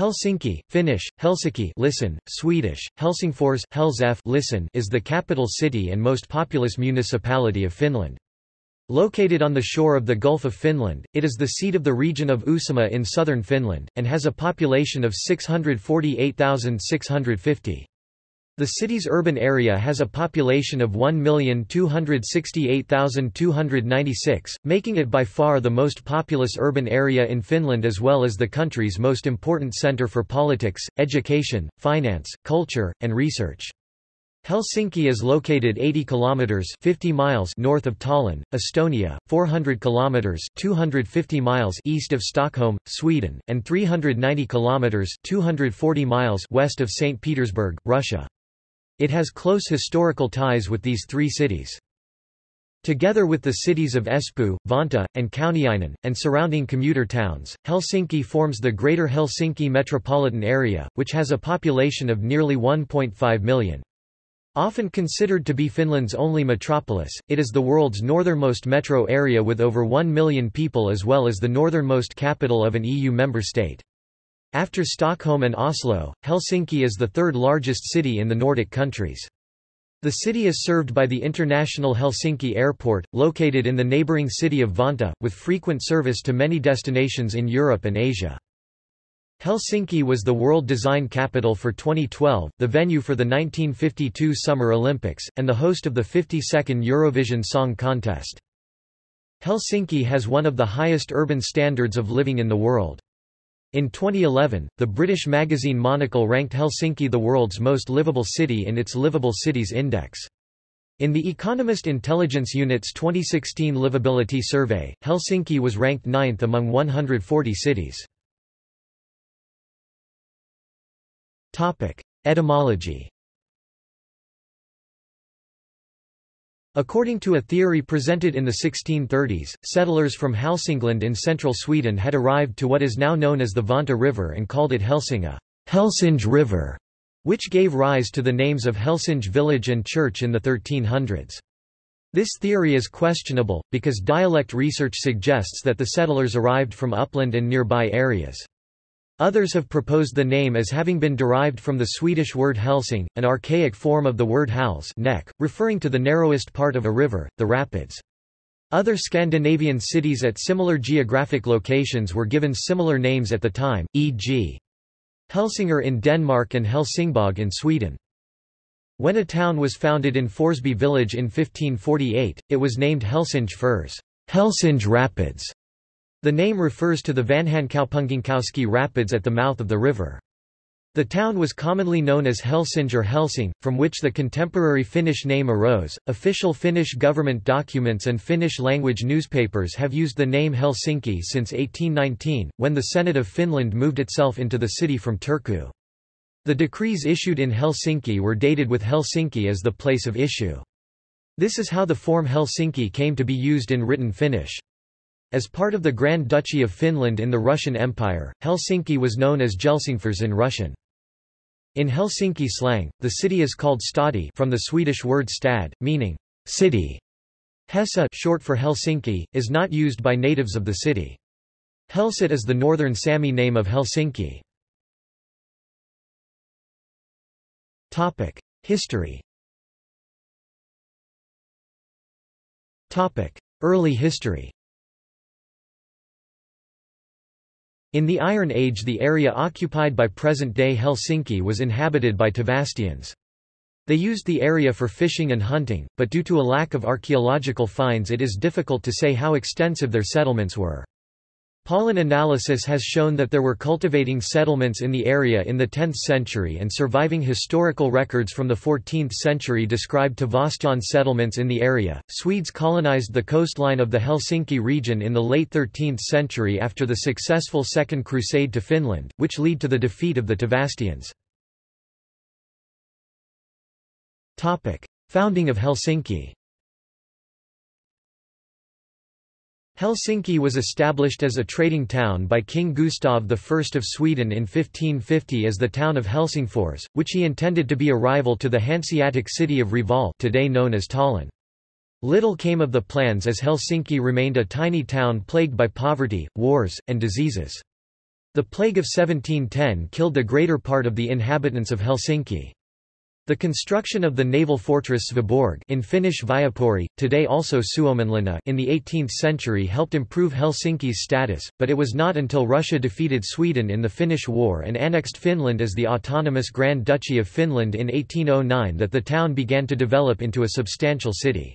Helsinki, Finnish, Helsinki listen, Swedish, Helsingfors Helsef listen is the capital city and most populous municipality of Finland. Located on the shore of the Gulf of Finland, it is the seat of the region of Uusimaa in southern Finland, and has a population of 648,650. The city's urban area has a population of 1,268,296, making it by far the most populous urban area in Finland as well as the country's most important center for politics, education, finance, culture, and research. Helsinki is located 80 kilometers 50 miles north of Tallinn, Estonia, 400 kilometers 250 miles east of Stockholm, Sweden, and 390 kilometers 240 miles west of St. Petersburg, Russia. It has close historical ties with these three cities. Together with the cities of Espoo, Vantaa, and Kauniainen, and surrounding commuter towns, Helsinki forms the Greater Helsinki metropolitan area, which has a population of nearly 1.5 million. Often considered to be Finland's only metropolis, it is the world's northernmost metro area with over 1 million people as well as the northernmost capital of an EU member state. After Stockholm and Oslo, Helsinki is the third largest city in the Nordic countries. The city is served by the International Helsinki Airport, located in the neighbouring city of Vantaa, with frequent service to many destinations in Europe and Asia. Helsinki was the World Design Capital for 2012, the venue for the 1952 Summer Olympics, and the host of the 52nd Eurovision Song Contest. Helsinki has one of the highest urban standards of living in the world. In 2011, the British magazine Monocle ranked Helsinki the world's most livable city in its Livable Cities Index. In the Economist Intelligence Unit's 2016 Livability Survey, Helsinki was ranked ninth among 140 cities. Etymology According to a theory presented in the 1630s, settlers from Hälsingland in central Sweden had arrived to what is now known as the Vanta River and called it Helsinga Helsinge River, which gave rise to the names of Helsinge village and church in the 1300s. This theory is questionable, because dialect research suggests that the settlers arrived from upland and nearby areas. Others have proposed the name as having been derived from the Swedish word helsing, an archaic form of the word hals neck, referring to the narrowest part of a river, the rapids. Other Scandinavian cities at similar geographic locations were given similar names at the time, e.g. Helsingør in Denmark and Helsingborg in Sweden. When a town was founded in Forsby village in 1548, it was named Helsinge Firs Helsinge Rapids", the name refers to the Vanhankaupunginkoski Rapids at the mouth of the river. The town was commonly known as Helsinge or Helsing, from which the contemporary Finnish name arose. Official Finnish government documents and Finnish language newspapers have used the name Helsinki since 1819, when the Senate of Finland moved itself into the city from Turku. The decrees issued in Helsinki were dated with Helsinki as the place of issue. This is how the form Helsinki came to be used in written Finnish. As part of the Grand Duchy of Finland in the Russian Empire, Helsinki was known as Helsingfors in Russian. In Helsinki slang, the city is called stadi from the Swedish word stad, meaning city. Hesa short for Helsinki, is not used by natives of the city. Helsit is the northern Sami name of Helsinki. History Early history In the Iron Age the area occupied by present-day Helsinki was inhabited by Tavastians. They used the area for fishing and hunting, but due to a lack of archaeological finds it is difficult to say how extensive their settlements were. Pollen analysis has shown that there were cultivating settlements in the area in the 10th century and surviving historical records from the 14th century describe Tavastian settlements in the area. Swedes colonized the coastline of the Helsinki region in the late 13th century after the successful Second Crusade to Finland, which led to the defeat of the Tavastians. Topic: Founding of Helsinki. Helsinki was established as a trading town by King Gustav I of Sweden in 1550 as the town of Helsingfors, which he intended to be a rival to the Hanseatic city of Reval today known as Tallinn. Little came of the plans as Helsinki remained a tiny town plagued by poverty, wars, and diseases. The plague of 1710 killed the greater part of the inhabitants of Helsinki. The construction of the naval fortress Sveaborg in Finnish Viapori, today also Suomenlinna in the 18th century helped improve Helsinki's status, but it was not until Russia defeated Sweden in the Finnish War and annexed Finland as the autonomous Grand Duchy of Finland in 1809 that the town began to develop into a substantial city.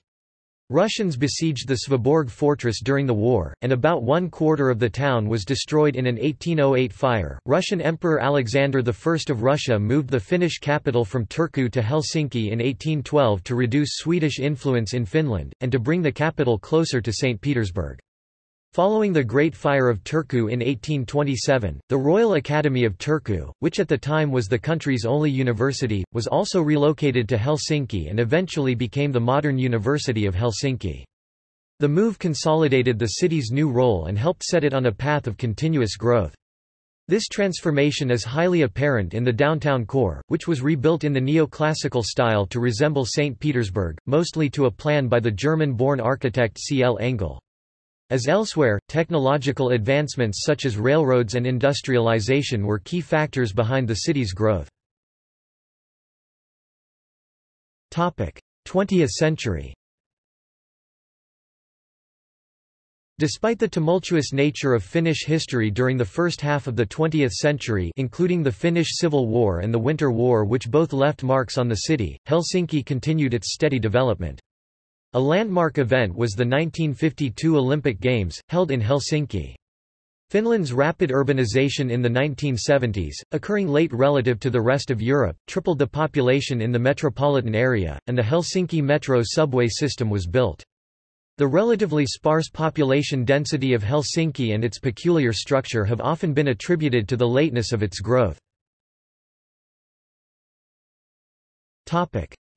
Russians besieged the Sveaborg fortress during the war, and about one quarter of the town was destroyed in an 1808 fire. Russian Emperor Alexander I of Russia moved the Finnish capital from Turku to Helsinki in 1812 to reduce Swedish influence in Finland, and to bring the capital closer to St. Petersburg. Following the Great Fire of Turku in 1827, the Royal Academy of Turku, which at the time was the country's only university, was also relocated to Helsinki and eventually became the modern University of Helsinki. The move consolidated the city's new role and helped set it on a path of continuous growth. This transformation is highly apparent in the downtown core, which was rebuilt in the neoclassical style to resemble St. Petersburg, mostly to a plan by the German-born architect C. L. Engel. As elsewhere, technological advancements such as railroads and industrialization were key factors behind the city's growth. 20th century Despite the tumultuous nature of Finnish history during the first half of the 20th century including the Finnish Civil War and the Winter War which both left marks on the city, Helsinki continued its steady development. A landmark event was the 1952 Olympic Games, held in Helsinki. Finland's rapid urbanization in the 1970s, occurring late relative to the rest of Europe, tripled the population in the metropolitan area, and the Helsinki metro subway system was built. The relatively sparse population density of Helsinki and its peculiar structure have often been attributed to the lateness of its growth.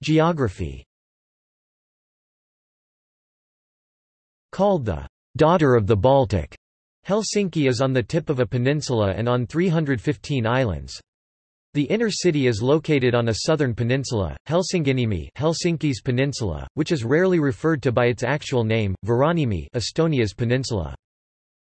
Geography Called the daughter of the Baltic, Helsinki is on the tip of a peninsula and on 315 islands. The inner city is located on a southern peninsula, Helsinginiemi Helsinki's peninsula, which is rarely referred to by its actual name, Vironniemi Estonia's peninsula.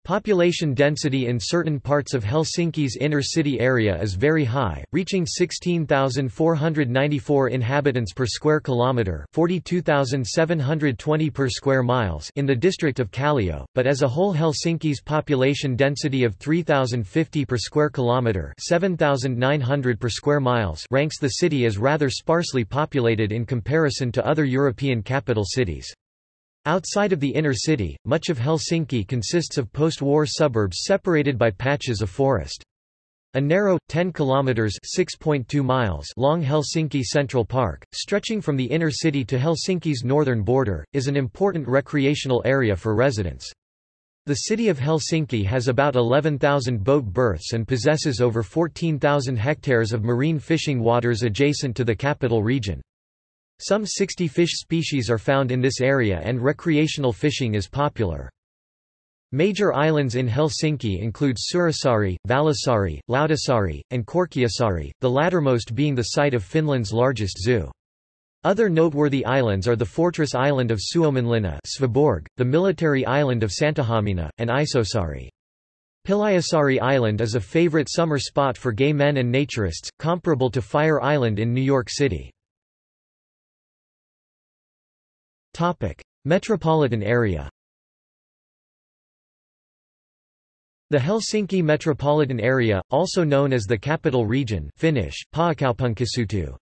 Population density in certain parts of Helsinki's inner city area is very high, reaching 16,494 inhabitants per square kilometre 42,720 per square miles in the district of Kallio, but as a whole Helsinki's population density of 3,050 per square kilometre 7,900 per square miles ranks the city as rather sparsely populated in comparison to other European capital cities. Outside of the inner city, much of Helsinki consists of post-war suburbs separated by patches of forest. A narrow, 10 kilometers (6.2 miles) long Helsinki Central Park, stretching from the inner city to Helsinki's northern border, is an important recreational area for residents. The city of Helsinki has about 11,000 boat berths and possesses over 14,000 hectares of marine fishing waters adjacent to the capital region. Some 60 fish species are found in this area and recreational fishing is popular. Major islands in Helsinki include Seurasaari, Vallisaari, Lauttasaari, and Korkeasaari, the lattermost being the site of Finland's largest zoo. Other noteworthy islands are the fortress island of Suomenlinna Sveaborg, the military island of Santahamina, and Isosaari. Pihlajasaari Island is a favorite summer spot for gay men and naturists, comparable to Fire Island in New York City. Topic: Metropolitan area. The Helsinki metropolitan area, also known as the Capital Region Finnish,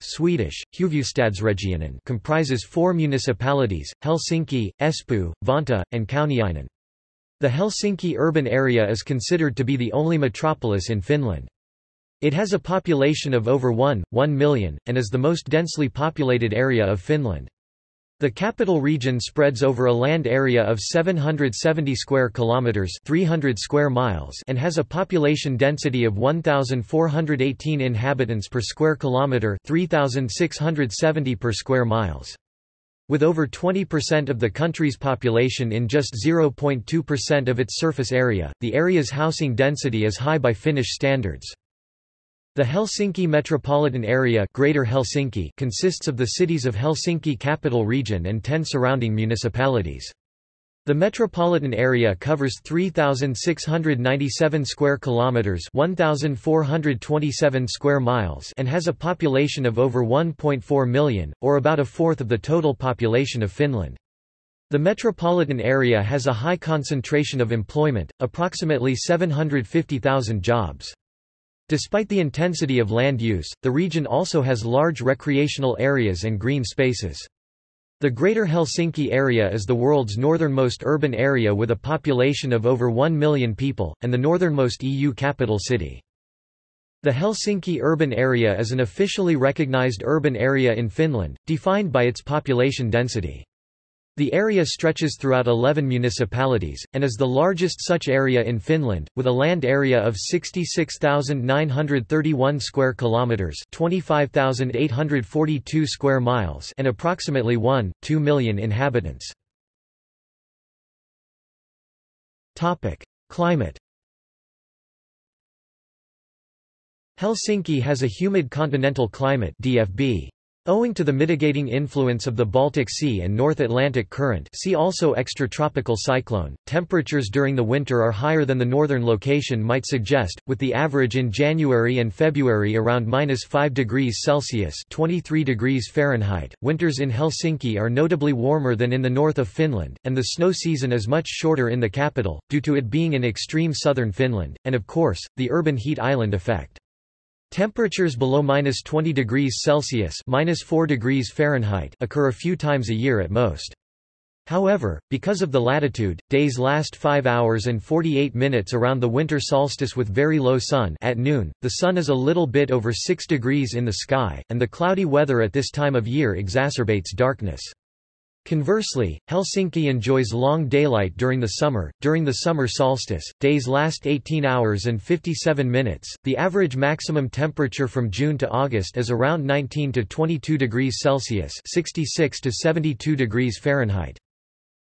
Swedish, Huvudstadsregionen comprises four municipalities, Helsinki, Espoo, Vantaa, and Kauniainen. The Helsinki urban area is considered to be the only metropolis in Finland. It has a population of over 1, 1 million, and is the most densely populated area of Finland. The capital region spreads over a land area of 770 square kilometers, 300 square miles, and has a population density of 1418 inhabitants per square kilometer, 3670 per square miles. With over 20% of the country's population in just 0.2% of its surface area, the area's housing density is high by Finnish standards. The Helsinki metropolitan area Greater Helsinki consists of the cities of Helsinki capital region and ten surrounding municipalities. The metropolitan area covers 3697 square kilometers, 1427 square miles, and has a population of over 1.4 million, or about a fourth of the total population of Finland. The metropolitan area has a high concentration of employment, approximately 750,000 jobs. Despite the intensity of land use, the region also has large recreational areas and green spaces. The Greater Helsinki area is the world's northernmost urban area with a population of over 1 million people, and the northernmost EU capital city. The Helsinki urban area is an officially recognized urban area in Finland, defined by its population density. The area stretches throughout 11 municipalities, and is the largest such area in Finland, with a land area of 66,931 square kilometers (25,842 square miles) and approximately 1.2 million inhabitants. Topic: Climate. Helsinki has a humid continental climate (DFB). Owing to the mitigating influence of the Baltic Sea and North Atlantic Current see also extratropical cyclone, temperatures during the winter are higher than the northern location might suggest, with the average in January and February around minus 5 degrees Celsius 23 degrees Fahrenheit. Winters in Helsinki are notably warmer than in the north of Finland, and the snow season is much shorter in the capital, due to it being in extreme southern Finland, and of course, the urban heat island effect. Temperatures below minus 20 degrees Celsius minus 4 degrees Fahrenheit occur a few times a year at most. However, because of the latitude, days last 5 hours and 48 minutes around the winter solstice with very low sun at noon, the sun is a little bit over 6 degrees in the sky, and the cloudy weather at this time of year exacerbates darkness. Conversely, Helsinki enjoys long daylight during the summer. During the summer solstice, days last 18 hours and 57 minutes. The average maximum temperature from June to August is around 19 to 22 degrees Celsius, 66 to 72 degrees Fahrenheit.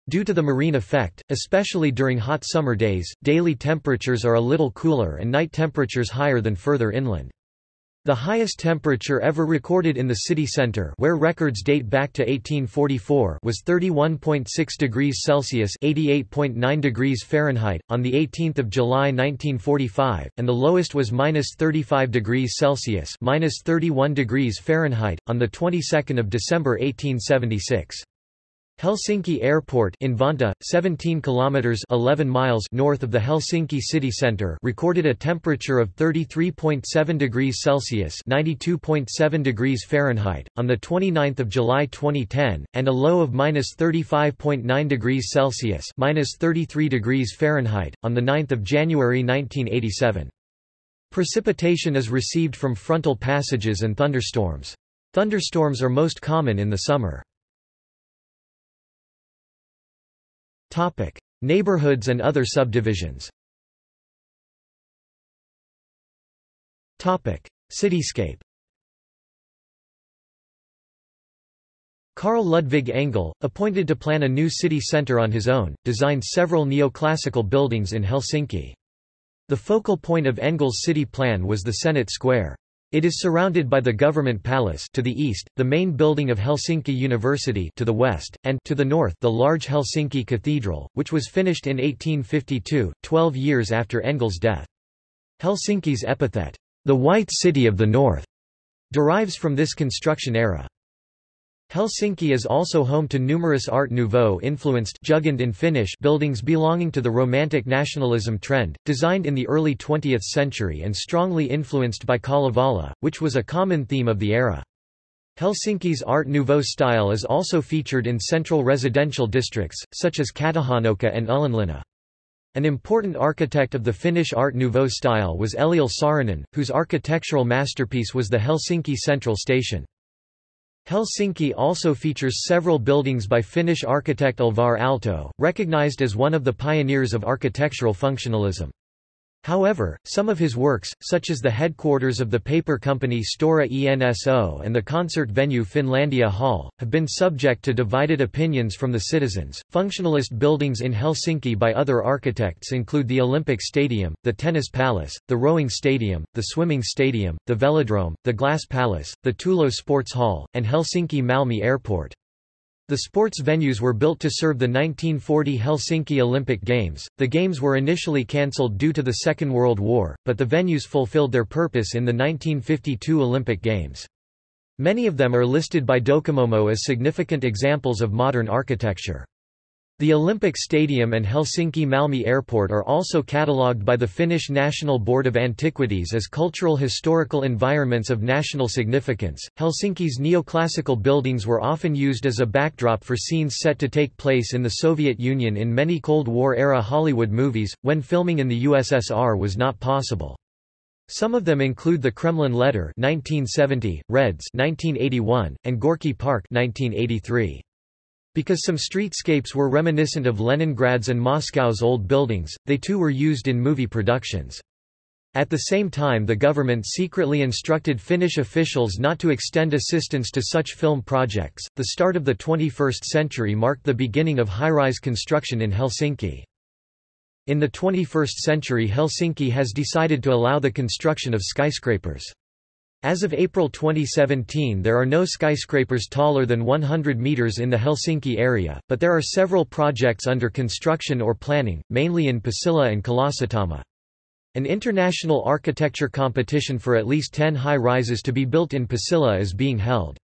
Due to the marine effect, especially during hot summer days, daily temperatures are a little cooler and night temperatures higher than further inland. The highest temperature ever recorded in the city center where records date back to 1844 was 31.6 degrees Celsius 88.9 degrees Fahrenheit, on 18 July 1945, and the lowest was minus 35 degrees Celsius minus 31 degrees Fahrenheit, on the 22nd of December 1876. Helsinki Airport in Vantaa, 17 kilometers 11 miles north of the Helsinki city center, recorded a temperature of 33.7 degrees Celsius (92.7 degrees Fahrenheit) on the 29th of July 2010, and a low of -35.9 degrees Celsius (-33 degrees Fahrenheit) on the 9th of January 1987. Precipitation is received from frontal passages and thunderstorms. Thunderstorms are most common in the summer. Topic: Neighborhoods and other subdivisions. Topic: Cityscape. Carl Ludwig Engel, appointed to plan a new city centre on his own, designed several neoclassical buildings in Helsinki. The focal point of Engel's city plan was the Senate Square. It is surrounded by the Government Palace to the east, the main building of Helsinki University to the west, and to the north the large Helsinki Cathedral, which was finished in 1852, 12 years after Engel's death. Helsinki's epithet, the White City of the North, derives from this construction era. Helsinki is also home to numerous Art Nouveau-influenced in Finnish buildings belonging to the Romantic nationalism trend, designed in the early 20th century and strongly influenced by Kalevala, which was a common theme of the era. Helsinki's Art Nouveau style is also featured in central residential districts, such as Katajanokka and Ullanlinna. An important architect of the Finnish Art Nouveau style was Eliel Saarinen, whose architectural masterpiece was the Helsinki Central Station. Helsinki also features several buildings by Finnish architect Alvar Aalto, recognized as one of the pioneers of architectural functionalism. However, some of his works, such as the headquarters of the paper company Stora Enso and the concert venue Finlandia Hall, have been subject to divided opinions from the citizens. Functionalist buildings in Helsinki by other architects include the Olympic Stadium, the Tennis Palace, the Rowing Stadium, the Swimming Stadium, the Velodrome, the Glass Palace, the Töölö Sports Hall, and Helsinki Malmi Airport. The sports venues were built to serve the 1940 Helsinki Olympic Games. The Games were initially cancelled due to the Second World War, but the venues fulfilled their purpose in the 1952 Olympic Games. Many of them are listed by Docomomo as significant examples of modern architecture. The Olympic Stadium and Helsinki-Malmi Airport are also catalogued by the Finnish National Board of Antiquities as cultural historical environments of national significance. Helsinki's neoclassical buildings were often used as a backdrop for scenes set to take place in the Soviet Union in many Cold War-era Hollywood movies, when filming in the USSR was not possible. Some of them include the Kremlin Letter 1970, Reds 1981, and Gorky Park 1983. Because some streetscapes were reminiscent of Leningrad's and Moscow's old buildings, they too were used in movie productions. At the same time the government secretly instructed Finnish officials not to extend assistance to such film projects. The start of the 21st century marked the beginning of high-rise construction in Helsinki. In the 21st century Helsinki has decided to allow the construction of skyscrapers. As of April 2017 there are no skyscrapers taller than 100 meters in the Helsinki area, but there are several projects under construction or planning, mainly in Pasila and Kalasatama. An international architecture competition for at least 10 high-rises to be built in Pasila is being held.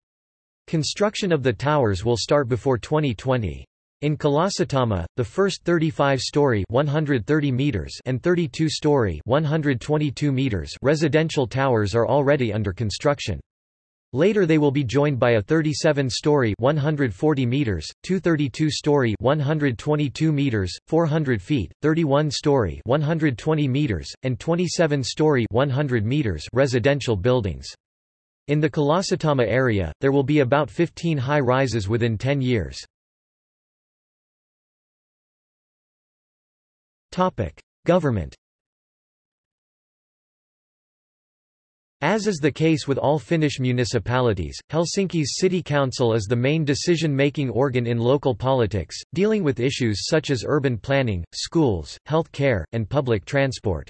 Construction of the towers will start before 2020. In Kalasatama, the first 35-story (130 meters) and 32-story (122 meters) residential towers are already under construction. Later they will be joined by a 37-story 140 meters, two 32-story 122 meters, 400 feet, 31-story 120 meters, and 27-story 100 meters residential buildings. In the Kalasatama area, there will be about 15 high-rises within 10 years. Government As is the case with all Finnish municipalities, Helsinki's city council is the main decision-making organ in local politics, dealing with issues such as urban planning, schools, health care, and public transport.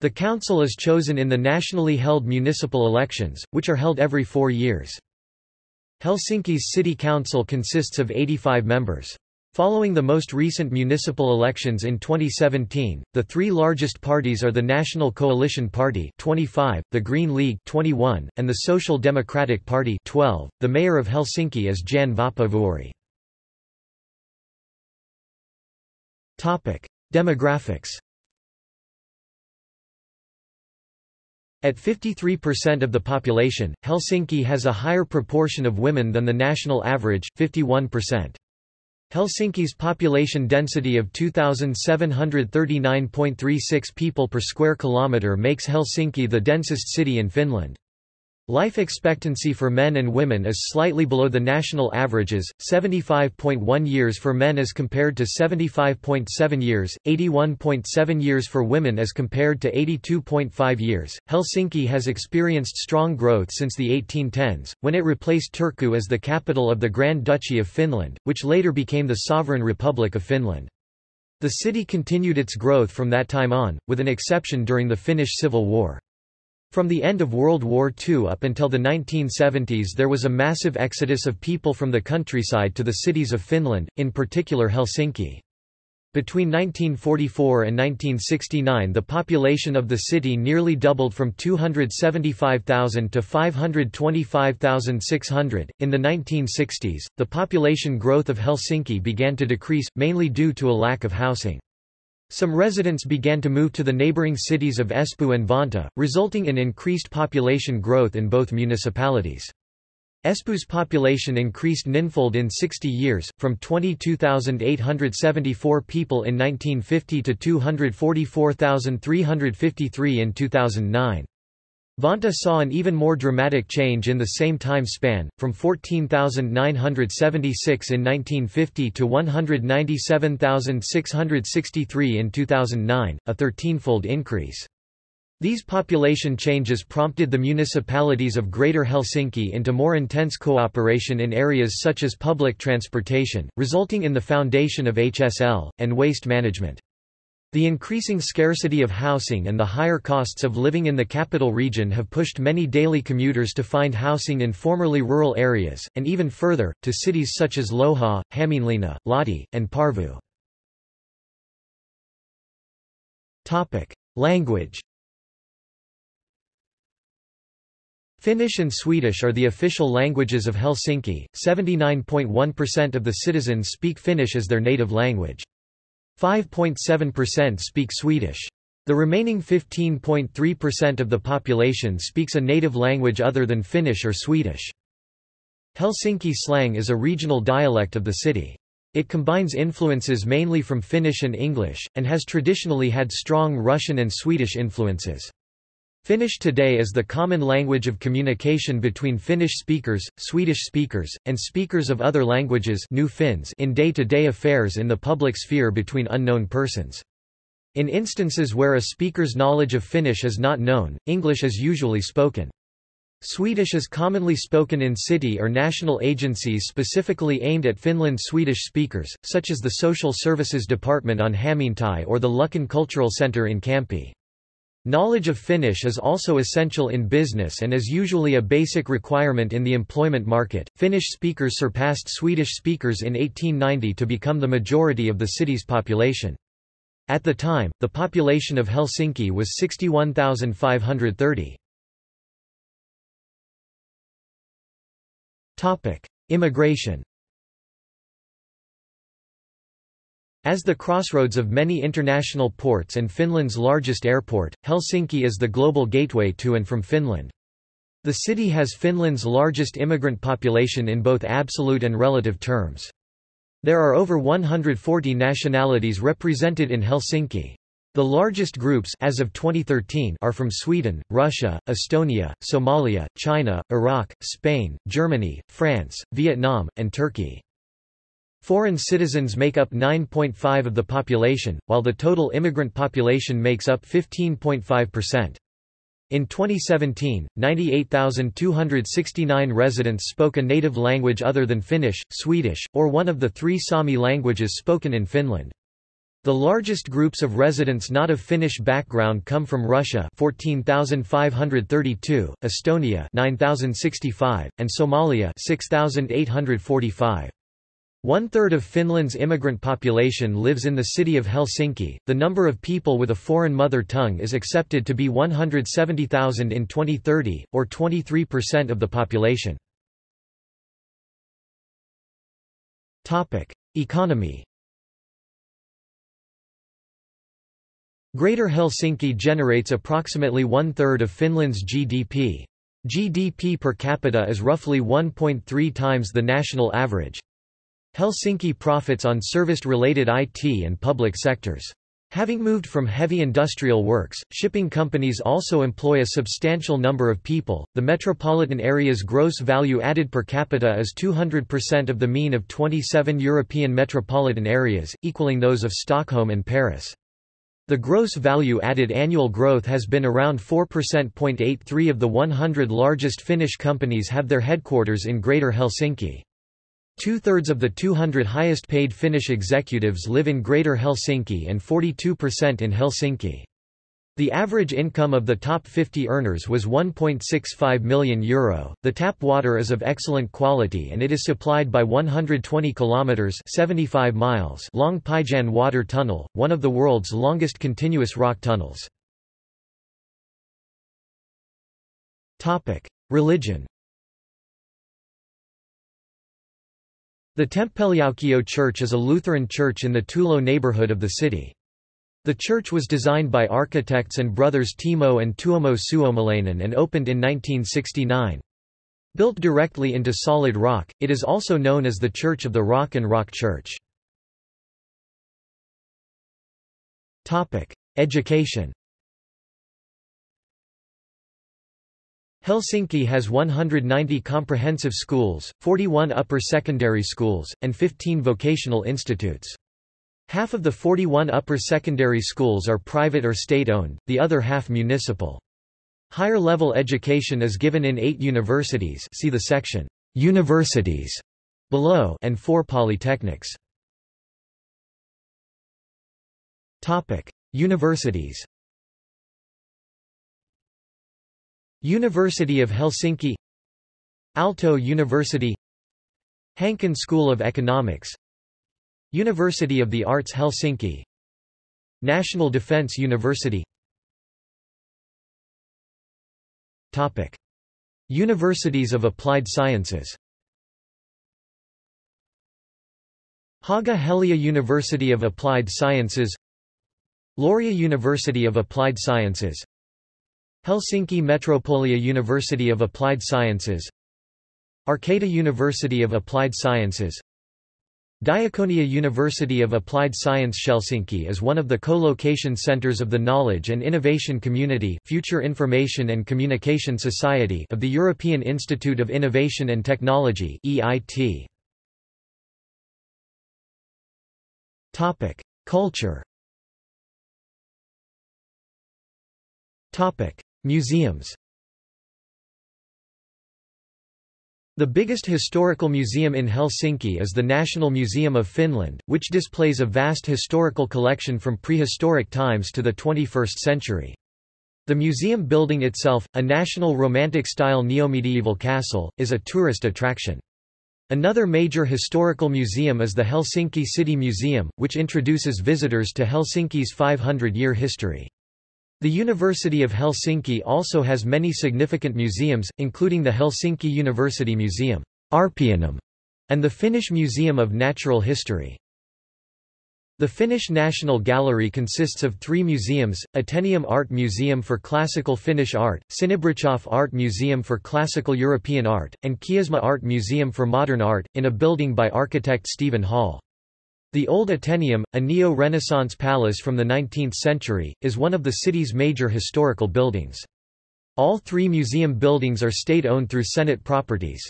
The council is chosen in the nationally held municipal elections, which are held every four years. Helsinki's city council consists of 85 members. Following the most recent municipal elections in 2017, the three largest parties are the National Coalition Party 25, the Green League 21, and the Social Democratic Party 12. The mayor of Helsinki is Jan Vapaavuori. Topic: Demographics. At 53% of the population, Helsinki has a higher proportion of women than the national average, 51%. Helsinki's population density of 2,739.36 people per square kilometre makes Helsinki the densest city in Finland. Life expectancy for men and women is slightly below the national averages, 75.1 years for men as compared to 75.7 years, 81.7 years for women as compared to 82.5 years. Helsinki has experienced strong growth since the 1810s, when it replaced Turku as the capital of the Grand Duchy of Finland, which later became the Sovereign Republic of Finland. The city continued its growth from that time on, with an exception during the Finnish Civil War. From the end of World War II up until the 1970s there was a massive exodus of people from the countryside to the cities of Finland, in particular Helsinki. Between 1944 and 1969 the population of the city nearly doubled from 275,000 to 525,600. In the 1960s, the population growth of Helsinki began to decrease, mainly due to a lack of housing. Some residents began to move to the neighboring cities of Espoo and Vantaa, resulting in increased population growth in both municipalities. Espoo's population increased ninfold in 60 years, from 22,874 people in 1950 to 244,353 in 2009. Vantaa saw an even more dramatic change in the same time span, from 14,976 in 1950 to 197,663 in 2009, a 13-fold increase. These population changes prompted the municipalities of Greater Helsinki into more intense cooperation in areas such as public transportation, resulting in the foundation of HSL, and waste management. The increasing scarcity of housing and the higher costs of living in the capital region have pushed many daily commuters to find housing in formerly rural areas, and even further, to cities such as Lohja, Hämeenlinna, Lahti, and Porvoo. Language Finnish and Swedish are the official languages of Helsinki. 79.1% of the citizens speak Finnish as their native language. 5.7% speak Swedish. The remaining 15.3% of the population speaks a native language other than Finnish or Swedish. Helsinki slang is a regional dialect of the city. It combines influences mainly from Finnish and English, and has traditionally had strong Russian and Swedish influences. Finnish today is the common language of communication between Finnish speakers, Swedish speakers, and speakers of other languages new Finns in day-to-day -day affairs in the public sphere between unknown persons. In instances where a speaker's knowledge of Finnish is not known, English is usually spoken. Swedish is commonly spoken in city or national agencies specifically aimed at Finland's Swedish speakers, such as the Social Services Department on Hämeentie or the Luckan Cultural Center in Kamppi. Knowledge of Finnish is also essential in business and is usually a basic requirement in the employment market. Finnish speakers surpassed Swedish speakers in 1890 to become the majority of the city's population. At the time, the population of Helsinki was 61,530. Topic: Immigration As the crossroads of many international ports and Finland's largest airport, Helsinki is the global gateway to and from Finland. The city has Finland's largest immigrant population in both absolute and relative terms. There are over 140 nationalities represented in Helsinki. The largest groups as of 2013 are from Sweden, Russia, Estonia, Somalia, China, Iraq, Spain, Germany, France, Vietnam, and Turkey. Foreign citizens make up 9.5 of the population, while the total immigrant population makes up 15.5%. In 2017, 98,269 residents spoke a native language other than Finnish, Swedish, or one of the three Sami languages spoken in Finland. The largest groups of residents not of Finnish background come from Russia 14,532, Estonia 9,065, and Somalia 6,845. One-third of Finland's immigrant population lives in the city of Helsinki. The number of people with a foreign mother tongue is accepted to be 170,000 in 2030, or 23% of the population. Topic: Economy. Greater Helsinki generates approximately one-third of Finland's GDP. GDP per capita is roughly 1.3 times the national average. Helsinki profits on service-related IT and public sectors. Having moved from heavy industrial works, shipping companies also employ a substantial number of people. The metropolitan area's gross value added per capita is 200% of the mean of 27 European metropolitan areas, equaling those of Stockholm and Paris. The gross value added annual growth has been around 4.83 of the 100 largest Finnish companies have their headquarters in Greater Helsinki. Two-thirds of the 200 highest-paid Finnish executives live in Greater Helsinki and 42% in Helsinki. The average income of the top 50 earners was €1.65 million. The tap water is of excellent quality and it is supplied by 120 kilometers (75 miles) long Päijänne water tunnel, one of the world's longest continuous rock tunnels. Topic: Religion. The Temppeliaukio Church is a Lutheran church in the Töölö neighborhood of the city. The church was designed by architects and brothers Timo and Tuomo Suomalainen and opened in 1969. Built directly into solid rock, it is also known as the Church of the Rock and Rock Church. Education Helsinki has 190 comprehensive schools, 41 upper secondary schools, and 15 vocational institutes. Half of the 41 upper secondary schools are private or state-owned, the other half municipal. Higher level education is given in eight universities see the section, Universities, below and four polytechnics. Universities University of Helsinki Aalto University Hanken School of Economics University of the Arts Helsinki National Defence University. Topic. Universities of Applied Sciences. Haga Helia University of Applied Sciences Laurea University of Applied Sciences Helsinki Metropolia University of Applied Sciences Arcada University of Applied Sciences Diakonia University of Applied Science Helsinki is one of the co-location centers of the Knowledge and Innovation Community Future Information and Communication Society of the European Institute of Innovation and Technology EIT. Culture. Topic: Museums. The biggest historical museum in Helsinki is the National Museum of Finland, which displays a vast historical collection from prehistoric times to the 21st century. The museum building itself, a national Romantic-style neomedieval castle, is a tourist attraction. Another major historical museum is the Helsinki City Museum, which introduces visitors to Helsinki's 500-year history. The University of Helsinki also has many significant museums, including the Helsinki University Museum Arppeanum, and the Finnish Museum of Natural History. The Finnish National Gallery consists of three museums, Atheneum Art Museum for Classical Finnish Art, Sinebrychoff Art Museum for Classical European Art, and Kiasma Art Museum for Modern Art, in a building by architect Steven Holl. The Old Atheneum, a neo-Renaissance palace from the 19th century, is one of the city's major historical buildings. All three museum buildings are state-owned through Senate properties.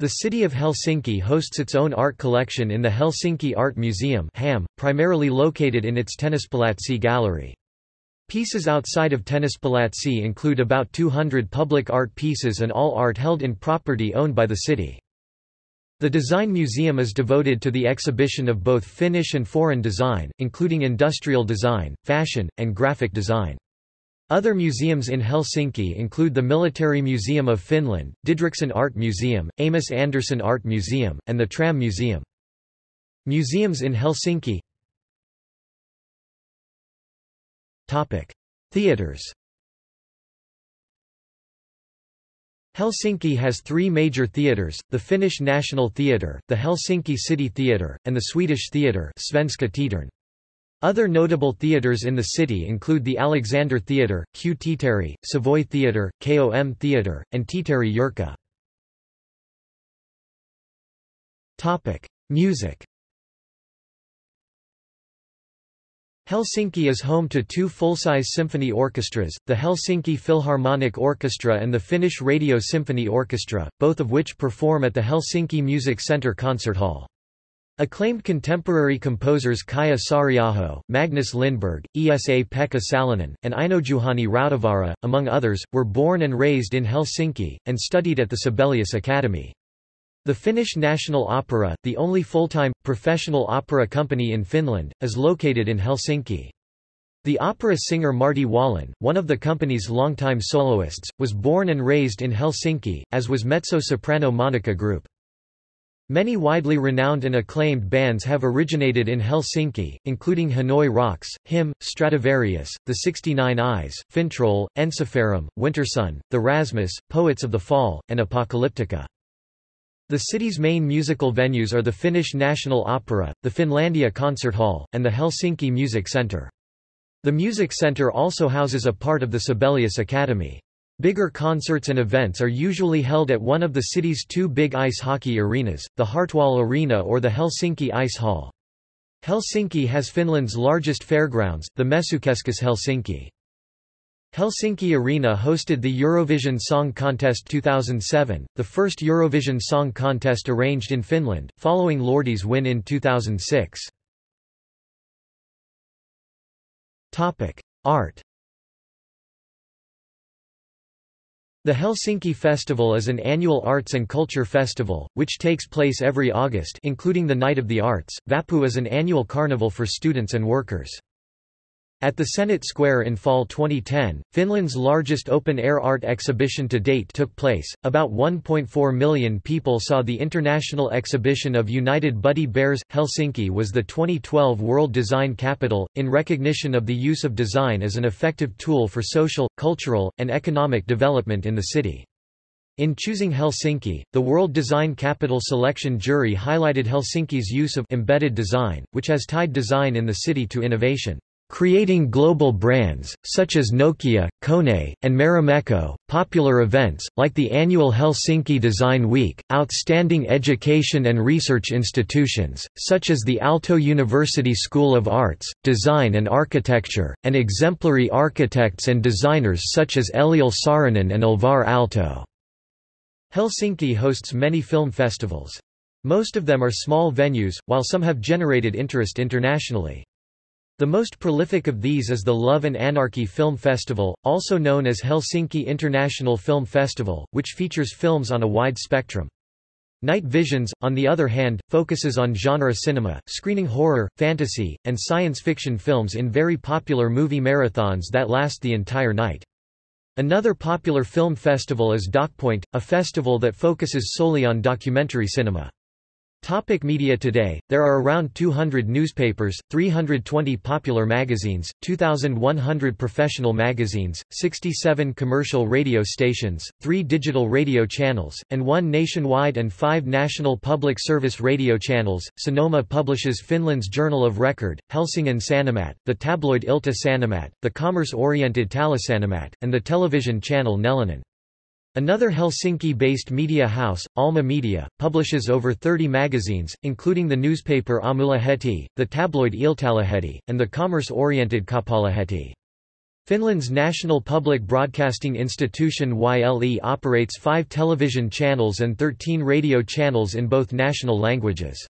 The city of Helsinki hosts its own art collection in the Helsinki Art Museum HAM, primarily located in its Tennispalatsi gallery. Pieces outside of Tennispalatsi include about 200 public art pieces and all art held in property owned by the city. The Design Museum is devoted to the exhibition of both Finnish and foreign design, including industrial design, fashion, and graphic design. Other museums in Helsinki include the Military Museum of Finland, Didrichsen Art Museum, Amos Anderson Art Museum, and the Tram Museum. Museums in Helsinki Theaters Helsinki has three major theatres, the Finnish National Theatre, the Helsinki City Theatre, and the Swedish Theatre Svenska Teatern. Other notable theatres in the city include the Alexander Theatre, Q Teatteri, Savoy Theatre, KOM Theatre, and Teatteri Jurkka. Music Helsinki is home to two full-size symphony orchestras, the Helsinki Philharmonic Orchestra and the Finnish Radio Symphony Orchestra, both of which perform at the Helsinki Music Centre Concert Hall. Acclaimed contemporary composers Kaija Saariaho, Magnus Lindberg, Esa-Pekka Salonen, and Einojuhani Rautavaara, among others, were born and raised in Helsinki, and studied at the Sibelius Academy. The Finnish National Opera, the only full-time, professional opera company in Finland, is located in Helsinki. The opera singer Martti Wallén, one of the company's longtime soloists, was born and raised in Helsinki, as was mezzo-soprano Monica Groop. Many widely renowned and acclaimed bands have originated in Helsinki, including Hanoi Rocks, Him, Stradivarius, The 69 Eyes, Fintroll, Ensiferum, Wintersun, The Rasmus, Poets of the Fall, and Apocalyptica. The city's main musical venues are the Finnish National Opera, the Finlandia Concert Hall, and the Helsinki Music Centre. The Music Centre also houses a part of the Sibelius Academy. Bigger concerts and events are usually held at one of the city's two big ice hockey arenas, the Hartwall Arena or the Helsinki Ice Hall. Helsinki has Finland's largest fairgrounds, the Messukeskus Helsinki. Helsinki Arena hosted the Eurovision Song Contest 2007, the first Eurovision Song Contest arranged in Finland, following Lordi's win in 2006. Art The Helsinki Festival is an annual arts and culture festival, which takes place every August including the Night of the Arts. Vappu is an annual carnival for students and workers. At the Senate Square in fall 2010, Finland's largest open-air art exhibition to date took place. About 1.4 million people saw the international exhibition of United Buddy Bears. Helsinki was the 2012 World Design Capital, in recognition of the use of design as an effective tool for social, cultural, and economic development in the city. In choosing Helsinki, the World Design Capital selection jury highlighted Helsinki's use of embedded design, which has tied design in the city to innovation. Creating global brands, such as Nokia, Kone, and Marimekko, popular events, like the annual Helsinki Design Week, outstanding education and research institutions, such as the Aalto University School of Arts, Design and Architecture, and exemplary architects and designers such as Eliel Saarinen and Alvar Aalto. Helsinki hosts many film festivals. Most of them are small venues, while some have generated interest internationally. The most prolific of these is the Love and Anarchy Film Festival, also known as Helsinki International Film Festival, which features films on a wide spectrum. Night Visions, on the other hand, focuses on genre cinema, screening horror, fantasy, and science fiction films in very popular movie marathons that last the entire night. Another popular film festival is DocPoint, a festival that focuses solely on documentary cinema. Topic media Today, there are around 200 newspapers, 320 popular magazines, 2,100 professional magazines, 67 commercial radio stations, 3 digital radio channels, and 1 nationwide and 5 national public service radio channels. Sanoma publishes Finland's Journal of Record, Helsingin Sanomat, the tabloid Ilta Sanomat, the commerce-oriented Taloussanomat, and the television channel Nelinen. Another Helsinki-based media house, Alma Media, publishes over 30 magazines, including the newspaper Aamulehti, the tabloid Iltalehti, and the commerce-oriented Kauppalehti. Finland's national public broadcasting institution YLE operates five television channels and 13 radio channels in both national languages.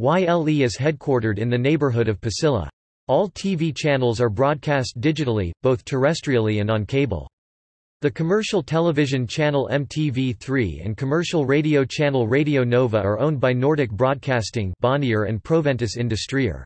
YLE is headquartered in the neighborhood of Pasila. All TV channels are broadcast digitally, both terrestrially and on cable. The commercial television channel MTV3 and commercial radio channel Radio Nova are owned by Nordic Broadcasting Bonnier and Proventus Industrier.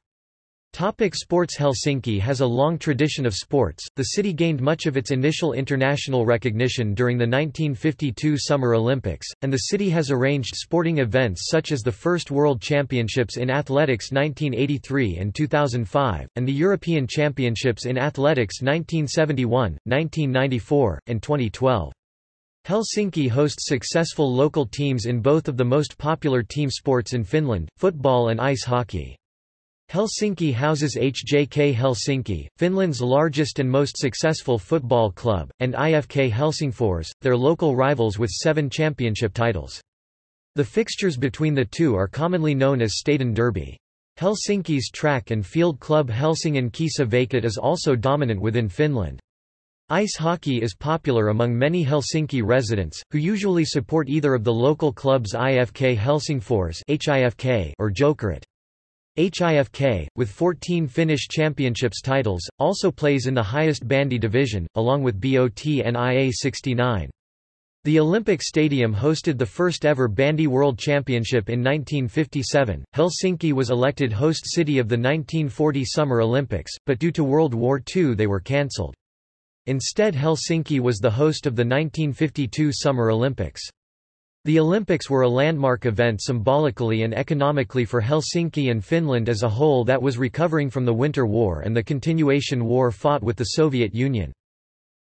Topic sports Helsinki has a long tradition of sports. The city gained much of its initial international recognition during the 1952 Summer Olympics, and the city has arranged sporting events such as the first World Championships in Athletics 1983 and 2005, and the European Championships in Athletics 1971, 1994, and 2012. Helsinki hosts successful local teams in both of the most popular team sports in Finland, football and ice hockey. Helsinki houses HJK Helsinki, Finland's largest and most successful football club, and IFK Helsingfors, their local rivals with seven championship titles. The fixtures between the two are commonly known as Stadion Derby. Helsinki's track and field club Helsingin Kisa Veikot is also dominant within Finland. Ice hockey is popular among many Helsinki residents, who usually support either of the local clubs IFK Helsingfors or Jokerit. HIFK, with 14 Finnish championships titles, also plays in the highest bandy division, along with BOT and IA69. The Olympic Stadium hosted the first ever Bandy World Championship in 1957. Helsinki was elected host city of the 1940 Summer Olympics, but due to World War II they were cancelled. Instead Helsinki was the host of the 1952 Summer Olympics. The Olympics were a landmark event symbolically and economically for Helsinki and Finland as a whole that was recovering from the Winter War and the continuation war fought with the Soviet Union.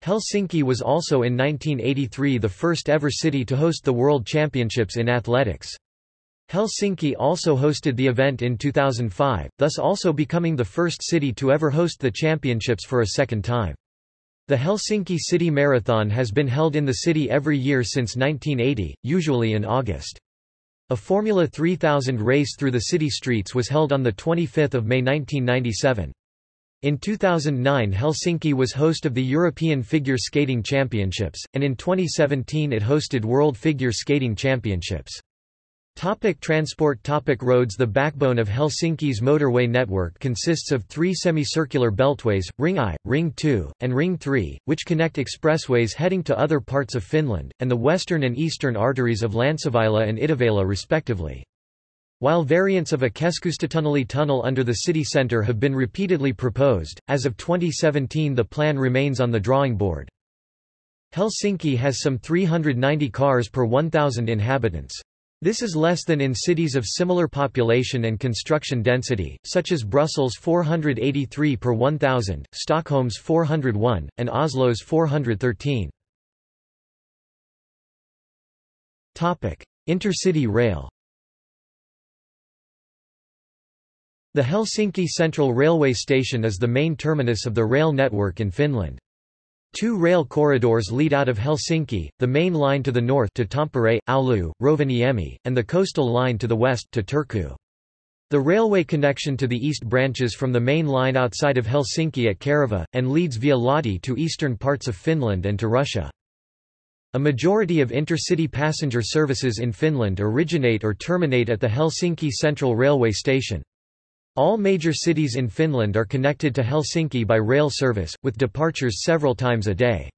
Helsinki was also in 1983 the first ever city to host the World Championships in athletics. Helsinki also hosted the event in 2005, thus also becoming the first city to ever host the championships for a second time. The Helsinki City Marathon has been held in the city every year since 1980, usually in August. A Formula 3000 race through the city streets was held on 25 May 1997. In 2009 Helsinki was host of the European Figure Skating Championships, and in 2017 it hosted World Figure Skating Championships. Topic transport Topic Roads The backbone of Helsinki's motorway network consists of three semicircular beltways, Ring I, Ring II, and Ring III, which connect expressways heading to other parts of Finland, and the western and eastern arteries of Länsiväylä and Itäväylä respectively. While variants of a Keskustatunneli tunnel under the city centre have been repeatedly proposed, as of 2017 the plan remains on the drawing board. Helsinki has some 390 cars per 1,000 inhabitants. This is less than in cities of similar population and construction density, such as Brussels 483 per 1,000, Stockholm's 401, and Oslo's 413. Intercity rail The Helsinki Central Railway Station is the main terminus of the rail network in Finland. Two rail corridors lead out of Helsinki, the main line to the north to Tampere, Oulu, Rovaniemi, and the coastal line to the west to Turku. The railway connection to the east branches from the main line outside of Helsinki at Kerava, and leads via Lahti to eastern parts of Finland and to Russia. A majority of intercity passenger services in Finland originate or terminate at the Helsinki Central Railway Station. All major cities in Finland are connected to Helsinki by rail service, with departures several times a day.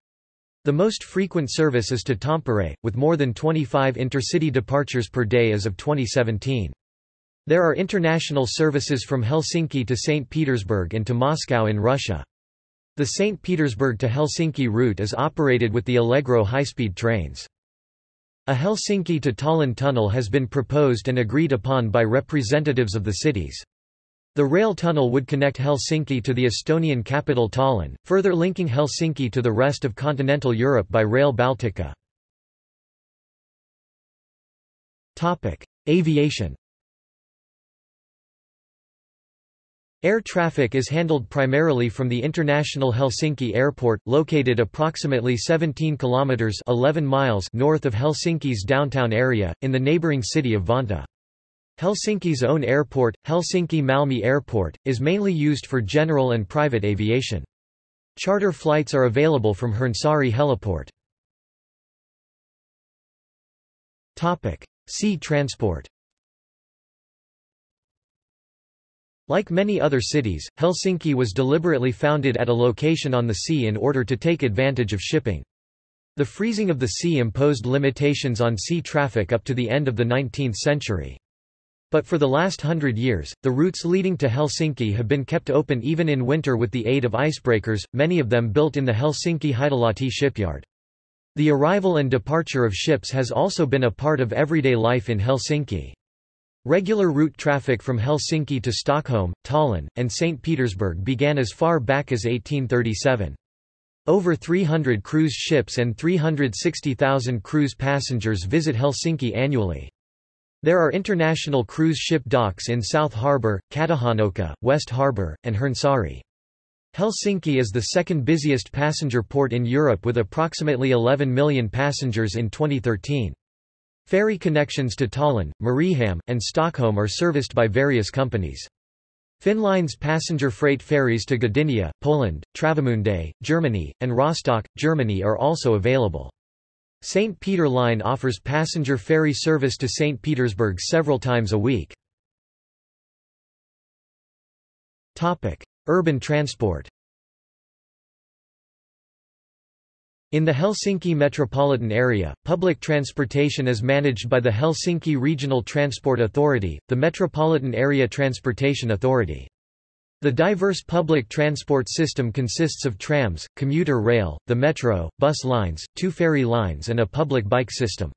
The most frequent service is to Tampere, with more than 25 intercity departures per day as of 2017. There are international services from Helsinki to St. Petersburg and to Moscow in Russia. The St. Petersburg to Helsinki route is operated with the Allegro high-speed trains. A Helsinki to Tallinn tunnel has been proposed and agreed upon by representatives of the cities. The rail tunnel would connect Helsinki to the Estonian capital Tallinn, further linking Helsinki to the rest of continental Europe by Rail Baltica. Aviation Air traffic is handled primarily from the International Helsinki Airport, located approximately 17 kilometers 11 miles north of Helsinki's downtown area, in the neighboring city of Vantaa. Helsinki's own airport, Helsinki-Malmi Airport, is mainly used for general and private aviation. Charter flights are available from Hernesaari heliport. Sea transport Like many other cities, Helsinki was deliberately founded at a location on the sea in order to take advantage of shipping. The freezing of the sea imposed limitations on sea traffic up to the end of the 19th century. But for the last hundred years, the routes leading to Helsinki have been kept open even in winter with the aid of icebreakers, many of them built in the Helsinki Hietalahti shipyard. The arrival and departure of ships has also been a part of everyday life in Helsinki. Regular route traffic from Helsinki to Stockholm, Tallinn, and St. Petersburg began as far back as 1837. Over 300 cruise ships and 360,000 cruise passengers visit Helsinki annually. There are international cruise ship docks in South Harbour, Katajanokka, West Harbour, and Hernesaari. Helsinki is the second busiest passenger port in Europe with approximately 11 million passengers in 2013. Ferry connections to Tallinn, Mariehamn, and Stockholm are serviced by various companies. Finnlines passenger freight ferries to Gdynia, Poland, Travemünde, Germany, and Rostock, Germany are also available. St. Peter Line offers passenger ferry service to St. Petersburg several times a week. Urban transport In the Helsinki metropolitan area, public transportation is managed by the Helsinki Regional Transport Authority, the Metropolitan Area Transportation Authority. The diverse public transport system consists of trams, commuter rail, the metro, bus lines, two ferry lines and a public bike system.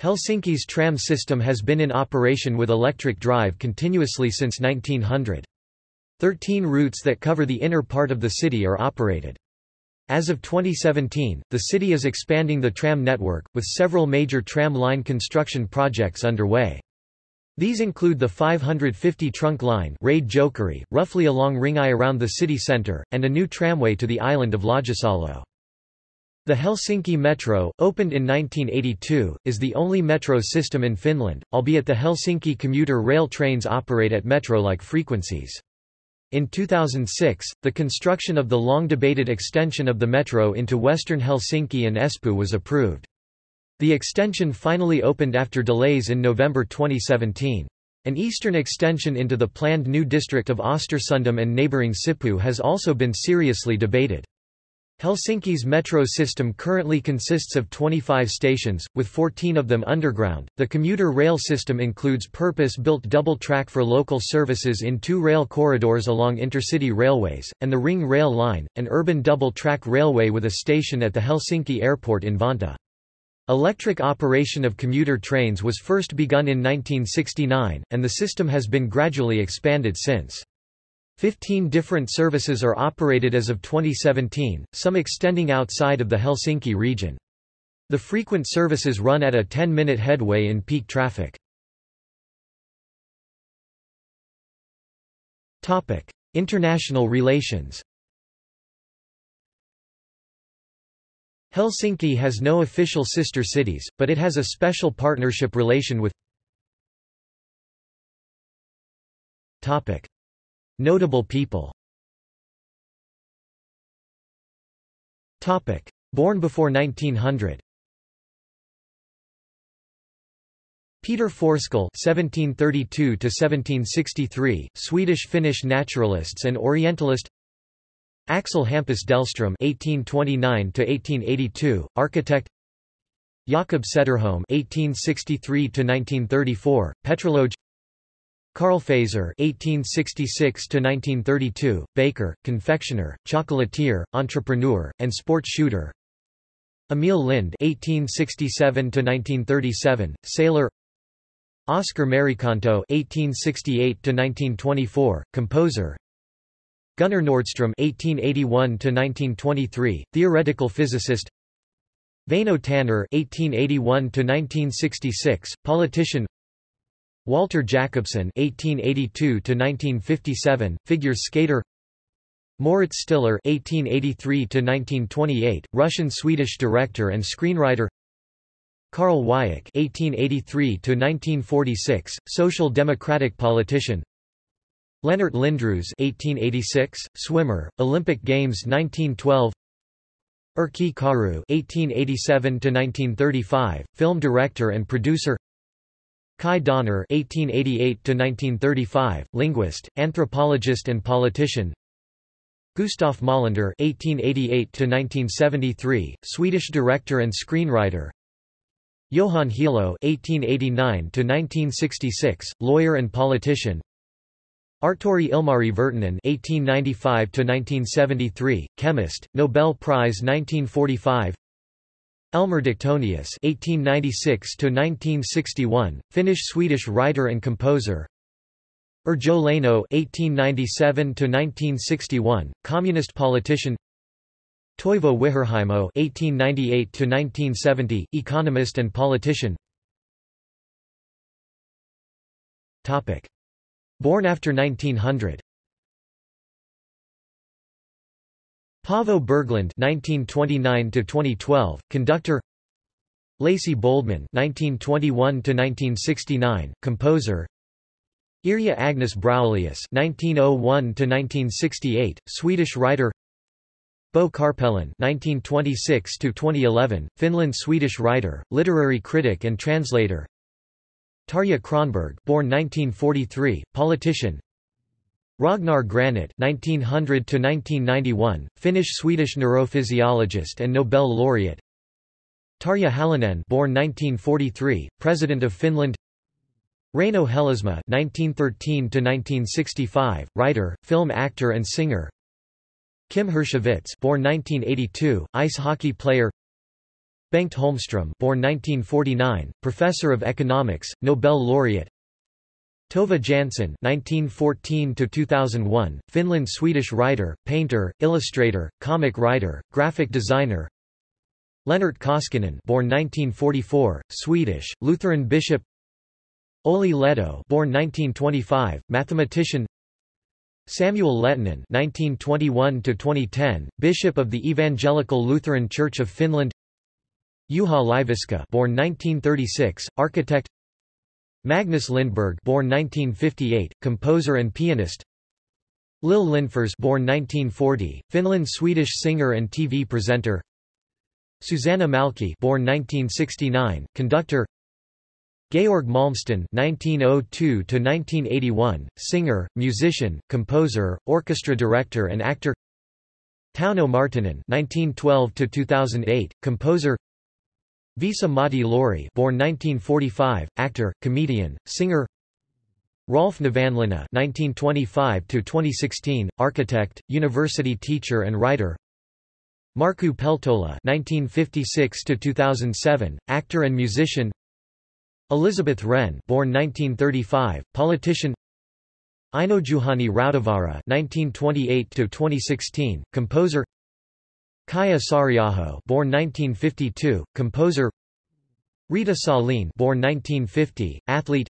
Helsinki's tram system has been in operation with electric drive continuously since 1900. Thirteen routes that cover the inner part of the city are operated. As of 2017, the city is expanding the tram network, with several major tram line construction projects underway. These include the 550 trunk line Raide Jokeri, roughly along Ring I around the city centre, and a new tramway to the island of Laajasalo. The Helsinki Metro, opened in 1982, is the only metro system in Finland, albeit the Helsinki commuter rail trains operate at metro-like frequencies. In 2006, the construction of the long-debated extension of the metro into western Helsinki and Espoo was approved. The extension finally opened after delays in November 2017. An eastern extension into the planned new district of Östersundom and neighbouring Sipoo has also been seriously debated. Helsinki's metro system currently consists of 25 stations, with 14 of them underground. The commuter rail system includes purpose built double track for local services in two rail corridors along intercity railways, and the Ring Rail Line, an urban double track railway with a station at the Helsinki airport in Vantaa. Electric operation of commuter trains was first begun in 1969, and the system has been gradually expanded since. Fifteen different services are operated as of 2017, some extending outside of the Helsinki region. The frequent services run at a 10-minute headway in peak traffic. International relations Helsinki has no official sister cities, but it has a special partnership relation with Notable people Born before 1900 Peter Forsskål (1732–1763), Swedish-Finnish naturalists and Orientalist. Axel Hampus Dalström (1829–1882), architect. Jakob Sederholm (1863–1934), petrologe. Carl Fazer (1866–1932), baker, confectioner, chocolatier, entrepreneur, and sport shooter. Emil Lind (1867–1937), sailor. Oscar Merikanto (1868–1924), composer. Gunnar Nordström (1881–1923), theoretical physicist. Väinö Tanner (1881–1966), politician. Walter Jakobsson (1882–1957), figure skater. Moritz Stiller (1883–1928), Russian-Swedish director and screenwriter. Karl Wiik (1883–1946), social democratic politician. Lennart Lindroos (1886), swimmer, Olympic Games 1912. Erkki Karu (1887–1935), film director and producer. Kai Donner (1888–1935), linguist, anthropologist, and politician. Gustav Molander (1888–1973), Swedish director and screenwriter. Johan Helo (1889–1966), lawyer and politician. Artturi Ilmari Virtanen (1895–1973), chemist, Nobel Prize 1945. Elmer Diktonius (1896–1961), Finnish-Swedish writer and composer. Yrjö Leino (1897–1961), communist politician. Toivo Wiherheimo (1898–1970), economist and politician. Topic. Born after 1900. Paavo Berglund (1929–2012), conductor. Lacey Boldman (1921–1969), composer. Irja Agnes Browallius (1901–1968), Swedish writer. Bo Carpelan (1926–2011), Finland-Swedish writer, literary critic and translator. Tarja Cronberg, born 1943, politician. Ragnar Granit (1900–1991), Finnish-Swedish neurophysiologist and Nobel laureate. Tarja Halonen, born 1943, President of Finland. Reino Helismaa (1913–1965), writer, film actor, and singer. Kim Hirschovits, born 1982, ice hockey player. Bengt Holmström, born 1949, professor of economics, Nobel laureate. Tove Jansson (1914–2001), Finland-Swedish writer, painter, illustrator, comic writer, graphic designer. Lennart Koskinen, born 1944, Swedish, Lutheran bishop. Olli Lehto, born 1925, mathematician. Samuel Lehtonen (1921–2010), bishop of the Evangelical Lutheran Church of Finland. Juha Leiviskä, born 1936, architect. Magnus Lindberg born 1958, composer and pianist Lill Lindfors born 1940, Finland-Swedish singer and TV presenter Susanna Mälkki born 1969, conductor Georg Malmsten (1902–1981), singer, musician, composer, orchestra director, and actor. Tauno Marttinen (1912–2008), composer. Vesa-Matti Loiri, born 1945, actor, comedian, singer. Rolf Nevanlinna (1925–2016), architect, university teacher and writer. Markku Peltola (1956–2007), actor and musician. Elizabeth Rehn, born 1935, politician. Einojuhani Rautavaara (1928–2016), composer. Kaija Saariaho, born 1952, composer. Riitta Salin, born 1950, athlete.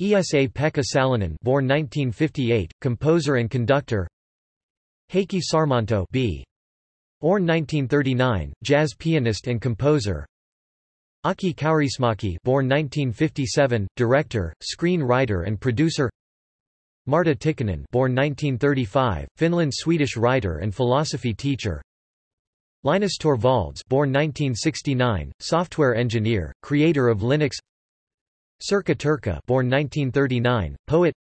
Esa-Pekka Salonen, born 1958, composer and conductor. Heikki Sarmanto, b. Born 1939, jazz pianist and composer. Aki Kaurismäki, born 1957, director, screenwriter and producer. Marta Tikkanen, born 1935, Finland-Swedish writer and philosophy teacher. Linus Torvalds, born 1969, software engineer, creator of Linux. Sirkka Turkka, born 1939, poet.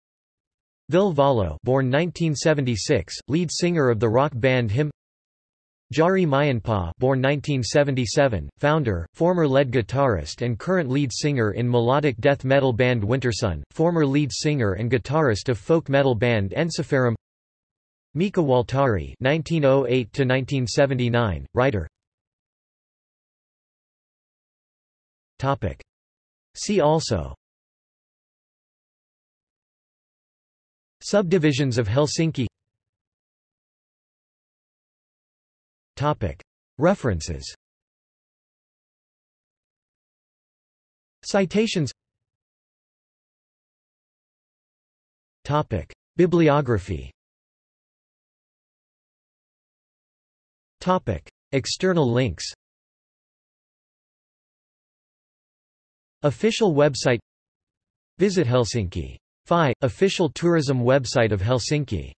Ville Valo, born 1976, lead singer of the rock band Him. Jari Mäenpää born 1977, founder, former lead guitarist and current lead singer in melodic death metal band Wintersun, former lead singer and guitarist of folk metal band Ensiferum Mika Waltari (1908–1979), writer. Topic. See also. Subdivisions of Helsinki Topic. References Citations Topic. Bibliography External links Official website Visit Helsinki. FI, official tourism website of Helsinki